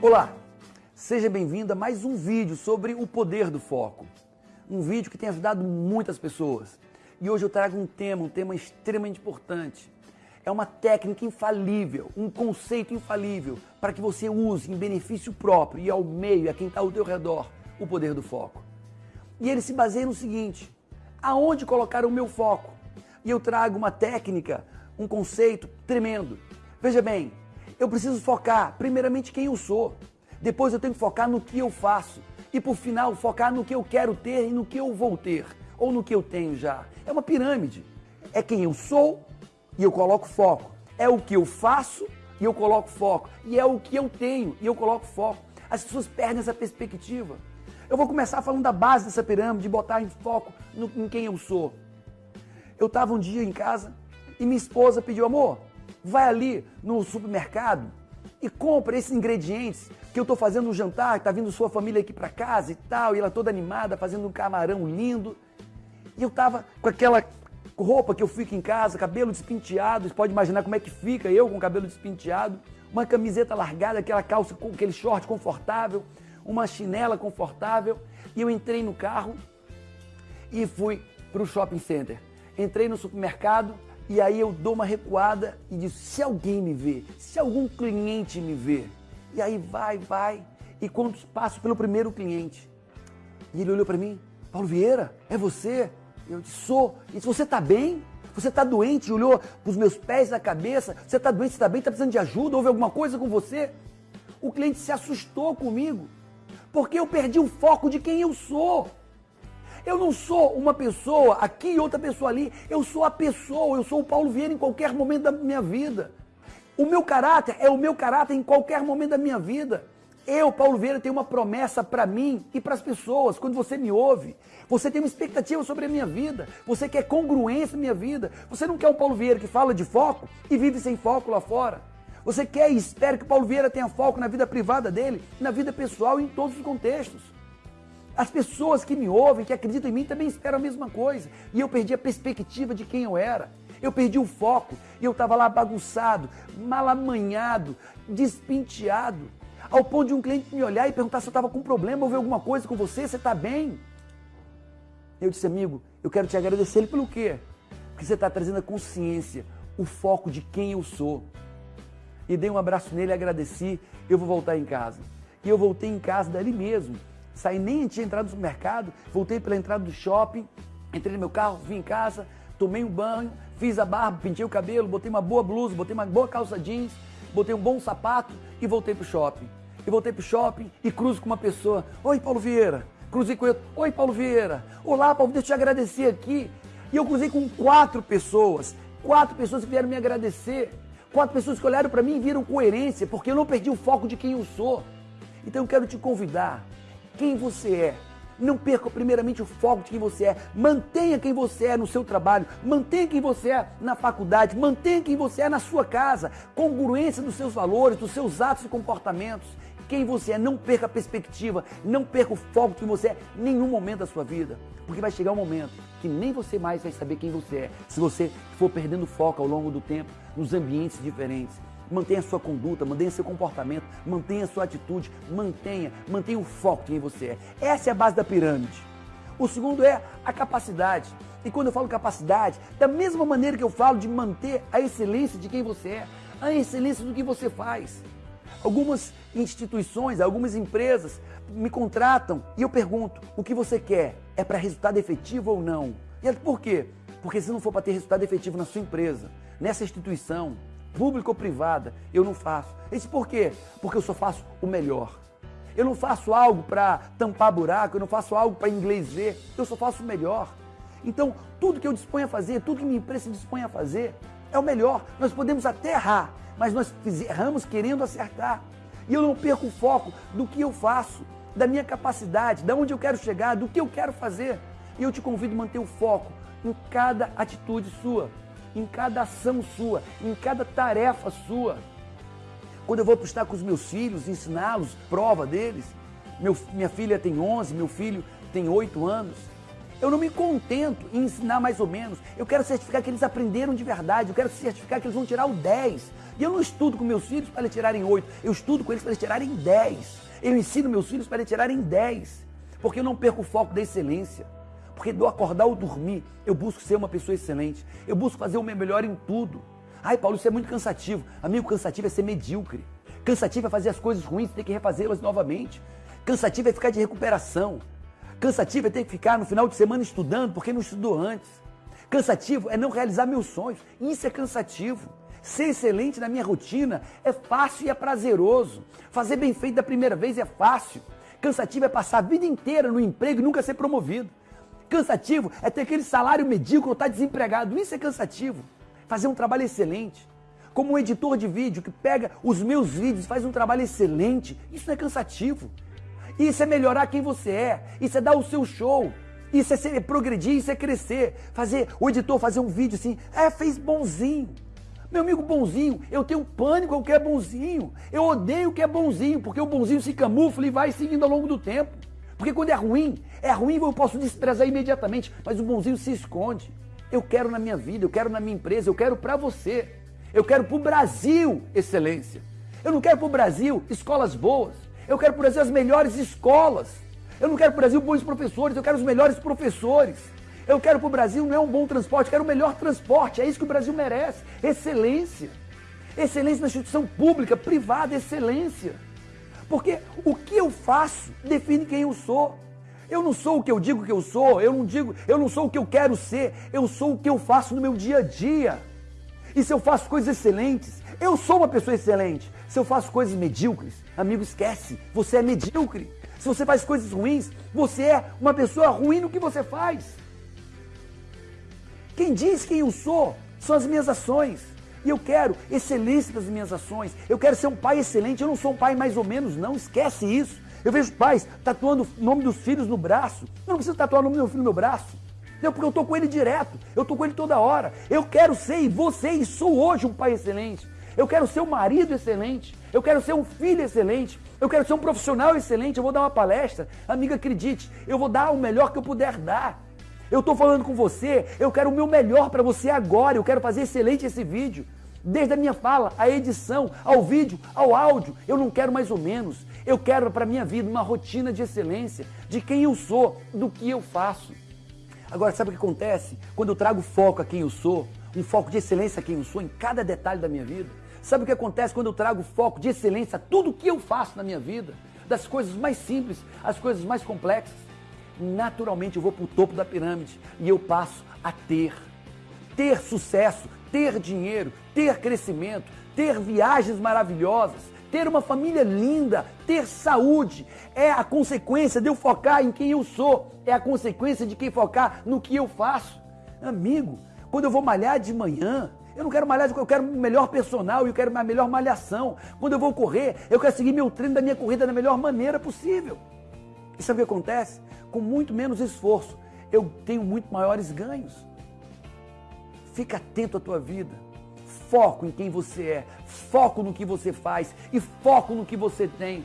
Olá, seja bem-vindo a mais um vídeo sobre o poder do foco. Um vídeo que tem ajudado muitas pessoas. E hoje eu trago um tema, um tema extremamente importante. É uma técnica infalível, um conceito infalível para que você use em benefício próprio e ao meio e a quem está ao teu redor o poder do foco. E ele se baseia no seguinte: aonde colocar o meu foco? E eu trago uma técnica, um conceito tremendo. Veja bem, eu preciso focar, primeiramente, quem eu sou. Depois eu tenho que focar no que eu faço. E por final, focar no que eu quero ter e no que eu vou ter. Ou no que eu tenho já. É uma pirâmide. É quem eu sou e eu coloco foco. É o que eu faço e eu coloco foco. E é o que eu tenho e eu coloco foco. As pessoas perdem essa perspectiva. Eu vou começar falando da base dessa pirâmide, de botar em foco no, em quem eu sou. Eu estava um dia em casa e minha esposa pediu, amor, vai ali no supermercado e compra esses ingredientes que eu estou fazendo no jantar, está vindo sua família aqui para casa e tal, e ela toda animada, fazendo um camarão lindo. E eu estava com aquela roupa que eu fico em casa, cabelo despenteado, você pode imaginar como é que fica eu com cabelo despenteado, uma camiseta largada, aquela calça com aquele short confortável, uma chinela confortável, e eu entrei no carro e fui para o shopping center. Entrei no supermercado, e aí eu dou uma recuada e digo: se alguém me vê, se algum cliente me vê. E aí vai, vai. E quando passo pelo primeiro cliente, e ele olhou para mim: Paulo Vieira, é você? Eu disse: sou. E disse: você está bem? Você está doente? Olhou para os meus pés na cabeça. Você está doente? Você está bem? Está precisando de ajuda? Houve alguma coisa com você? O cliente se assustou comigo, porque eu perdi o foco de quem eu sou. Eu não sou uma pessoa aqui e outra pessoa ali. Eu sou a pessoa, eu sou o Paulo Vieira em qualquer momento da minha vida. O meu caráter é o meu caráter em qualquer momento da minha vida. Eu, Paulo Vieira, tenho uma promessa para mim e para as pessoas. Quando você me ouve, você tem uma expectativa sobre a minha vida. Você quer congruência na minha vida. Você não quer um Paulo Vieira que fala de foco e vive sem foco lá fora. Você quer e espera que o Paulo Vieira tenha foco na vida privada dele, na vida pessoal e em todos os contextos. As pessoas que me ouvem, que acreditam em mim, também esperam a mesma coisa. E eu perdi a perspectiva de quem eu era. Eu perdi o foco e eu estava lá bagunçado, malamanhado, despinteado, ao ponto de um cliente me olhar e perguntar se eu estava com problema, ou ver alguma coisa com você, você está bem? Eu disse, amigo, eu quero te agradecer ele pelo quê? Porque você está trazendo a consciência, o foco de quem eu sou. E dei um abraço nele, agradeci, eu vou voltar em casa. E eu voltei em casa dali mesmo saí nem tinha entrado no supermercado, voltei pela entrada do shopping, entrei no meu carro, vim em casa, tomei um banho, fiz a barba, pintei o cabelo, botei uma boa blusa, botei uma boa calça jeans, botei um bom sapato e voltei pro shopping. E voltei pro shopping e cruzo com uma pessoa. Oi, Paulo Vieira. Cruzei com ele. Oi, Paulo Vieira. Olá, Paulo, deixa eu te agradecer aqui. E eu cruzei com quatro pessoas. Quatro pessoas que vieram me agradecer. Quatro pessoas que olharam para mim e viram coerência, porque eu não perdi o foco de quem eu sou. Então eu quero te convidar quem você é. Não perca primeiramente o foco de quem você é. Mantenha quem você é no seu trabalho. Mantenha quem você é na faculdade. Mantenha quem você é na sua casa. Congruência dos seus valores, dos seus atos e comportamentos. Quem você é, não perca a perspectiva, não perca o foco de quem você é em nenhum momento da sua vida. Porque vai chegar um momento que nem você mais vai saber quem você é, se você for perdendo foco ao longo do tempo, nos ambientes diferentes mantenha a sua conduta, mantenha seu comportamento, mantenha a sua atitude, mantenha, mantenha o foco em quem você é. Essa é a base da pirâmide. O segundo é a capacidade. E quando eu falo capacidade, da mesma maneira que eu falo de manter a excelência de quem você é, a excelência do que você faz. Algumas instituições, algumas empresas me contratam e eu pergunto: o que você quer? É para resultado efetivo ou não? E por quê? Porque se não for para ter resultado efetivo na sua empresa, nessa instituição, pública ou privada, eu não faço. Isso por quê? Porque eu só faço o melhor. Eu não faço algo para tampar buraco, eu não faço algo para inglês ver, eu só faço o melhor. Então, tudo que eu disponho a fazer, tudo que minha empresa se dispõe a fazer, é o melhor. Nós podemos até errar, mas nós erramos querendo acertar. E eu não perco o foco do que eu faço, da minha capacidade, de onde eu quero chegar, do que eu quero fazer. E eu te convido a manter o foco em cada atitude sua em cada ação sua, em cada tarefa sua. Quando eu vou estar com os meus filhos, ensiná-los, prova deles. Meu, minha filha tem 11, meu filho tem 8 anos. Eu não me contento em ensinar mais ou menos. Eu quero certificar que eles aprenderam de verdade. Eu quero certificar que eles vão tirar o 10. E eu não estudo com meus filhos para eles tirarem 8. Eu estudo com eles para eles tirarem 10. Eu ensino meus filhos para eles tirarem 10. Porque eu não perco o foco da excelência. Porque do acordar ou dormir, eu busco ser uma pessoa excelente. Eu busco fazer o meu melhor em tudo. Ai, Paulo, isso é muito cansativo. Amigo, cansativo é ser medíocre. Cansativo é fazer as coisas ruins e ter que refazê-las novamente. Cansativo é ficar de recuperação. Cansativo é ter que ficar no final de semana estudando porque não estudou antes. Cansativo é não realizar meus sonhos. Isso é cansativo. Ser excelente na minha rotina é fácil e é prazeroso. Fazer bem feito da primeira vez é fácil. Cansativo é passar a vida inteira no emprego e nunca ser promovido. Cansativo é ter aquele salário medíocre ou estar tá desempregado. Isso é cansativo. Fazer um trabalho excelente. Como um editor de vídeo que pega os meus vídeos e faz um trabalho excelente. Isso não é cansativo. Isso é melhorar quem você é. Isso é dar o seu show. Isso é ser, progredir, isso é crescer. Fazer, o editor fazer um vídeo assim, é, fez bonzinho. Meu amigo bonzinho, eu tenho pânico ao que é bonzinho. Eu odeio o que é bonzinho, porque o bonzinho se camufla e vai seguindo ao longo do tempo. Porque quando é ruim, é ruim eu posso desprezar imediatamente, mas o bonzinho se esconde. Eu quero na minha vida, eu quero na minha empresa, eu quero para você. Eu quero para o Brasil excelência. Eu não quero para o Brasil escolas boas. Eu quero para o Brasil as melhores escolas. Eu não quero para o Brasil bons professores, eu quero os melhores professores. Eu quero para o Brasil não é um bom transporte, eu quero o melhor transporte. É isso que o Brasil merece. Excelência. Excelência na instituição pública, privada, excelência. Porque o que eu faço define quem eu sou. Eu não sou o que eu digo que eu sou, eu não digo, eu não sou o que eu quero ser, eu sou o que eu faço no meu dia a dia. E se eu faço coisas excelentes, eu sou uma pessoa excelente. Se eu faço coisas medíocres, amigo, esquece, você é medíocre. Se você faz coisas ruins, você é uma pessoa ruim no que você faz. Quem diz quem eu sou são as minhas ações. E eu quero excelência das minhas ações. Eu quero ser um pai excelente. Eu não sou um pai mais ou menos, não. Esquece isso. Eu vejo pais tatuando o nome dos filhos no braço. Eu não preciso tatuar o nome do meu filho no meu braço. Não, porque eu estou com ele direto. Eu estou com ele toda hora. Eu quero ser e você e sou hoje um pai excelente. Eu quero ser um marido excelente. Eu quero ser um filho excelente. Eu quero ser um profissional excelente. Eu vou dar uma palestra. Amiga, acredite, eu vou dar o melhor que eu puder dar. Eu estou falando com você, eu quero o meu melhor para você agora, eu quero fazer excelente esse vídeo. Desde a minha fala, a edição, ao vídeo, ao áudio, eu não quero mais ou menos. Eu quero para a minha vida uma rotina de excelência, de quem eu sou, do que eu faço. Agora, sabe o que acontece? Quando eu trago foco a quem eu sou, um foco de excelência a quem eu sou em cada detalhe da minha vida, sabe o que acontece quando eu trago foco de excelência a tudo que eu faço na minha vida? Das coisas mais simples às coisas mais complexas naturalmente eu vou para o topo da pirâmide e eu passo a ter. Ter sucesso, ter dinheiro, ter crescimento, ter viagens maravilhosas, ter uma família linda, ter saúde. É a consequência de eu focar em quem eu sou, é a consequência de quem focar no que eu faço. Amigo, quando eu vou malhar de manhã, eu não quero malhar, eu quero melhor personal e eu quero a melhor malhação. Quando eu vou correr, eu quero seguir meu treino da minha corrida da melhor maneira possível. E sabe o que acontece? Com muito menos esforço, eu tenho muito maiores ganhos. Fica atento à tua vida. Foco em quem você é, foco no que você faz e foco no que você tem.